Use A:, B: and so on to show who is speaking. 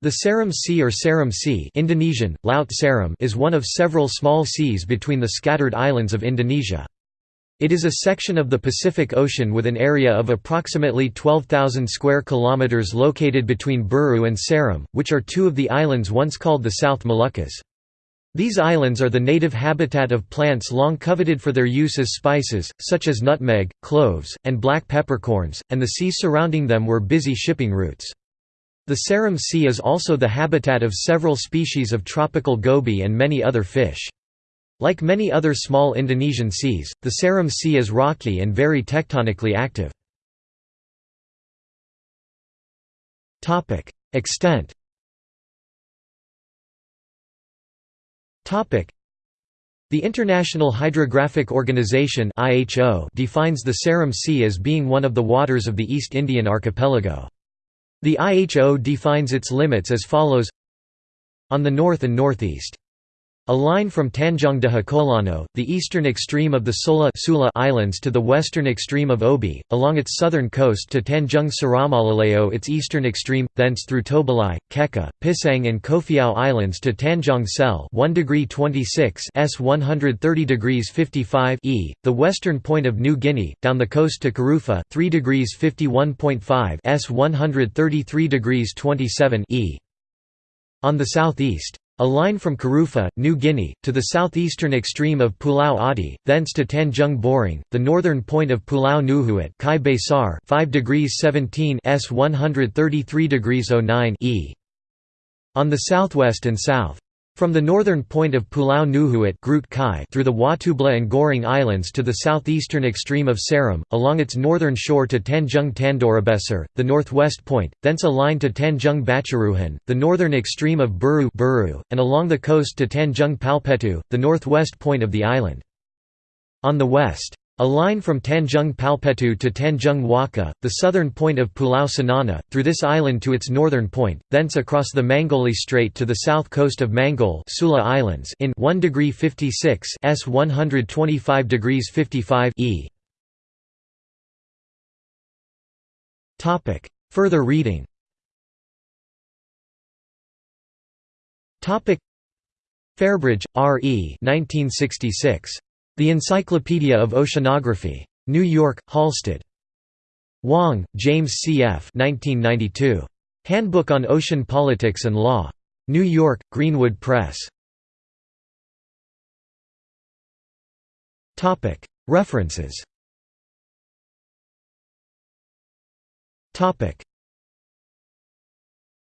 A: The Seram Sea or Seram Sea Indonesian, Laut Seram is one of several small seas between the scattered islands of Indonesia. It is a section of the Pacific Ocean with an area of approximately 12,000 square kilometers located between Buru and Seram, which are two of the islands once called the South Moluccas. These islands are the native habitat of plants long coveted for their use as spices, such as nutmeg, cloves, and black peppercorns, and the seas surrounding them were busy shipping routes. The Seram Sea is also the habitat of several species of tropical goby and many other fish. Like many other small Indonesian seas, the Seram Sea is rocky and very tectonically active. Extent the International Hydrographic Organization defines the Seram Sea as being one of the waters of the East Indian archipelago. The IHO defines its limits as follows. On the north and northeast a line from Tanjung de Hokolano, the eastern extreme of the Sola Sula Islands to the western extreme of Obi, along its southern coast to Tanjung Siramalileo its eastern extreme, thence through Tobalai, Keka, Pisang and Kofiau Islands to Tanjung Sel 1 degree 26 S 130 degrees 55 E, the western point of New Guinea, down the coast to Karufa 3 degrees 51.5 S 133 degrees 27 E. On the southeast a line from Karufa, New Guinea, to the southeastern extreme of Pulau Adi, thence to Tanjung Boring, the northern point of Pulau Nuhuat Kai Besar 5 degrees 17 S 133 degrees 09 E. On the southwest and south. From the northern point of Pulau Nuhuat through the Watubla and Gorong Islands to the southeastern extreme of Seram, along its northern shore to Tanjung Tandorabesar, the northwest point, thence a line to Tanjung Bacharuhan, the northern extreme of Buru, Buru and along the coast to Tanjung Palpetu, the northwest point of the island. On the west. A line from Tanjung Palpetu to Tanjung Waka, the southern point of Pulau Sanana, through this island to its northern point, thence across the Manggoli Strait to the south coast of Manggol Sula Islands in 1 degree 56 S 125 degrees 55 E. Topic. Further reading. Topic. Fairbridge, R. E. 1966. The Encyclopedia of Oceanography. New York, Halsted. Wang, James C. F. 1992. Handbook on Ocean Politics and Law. New York, Greenwood Press. References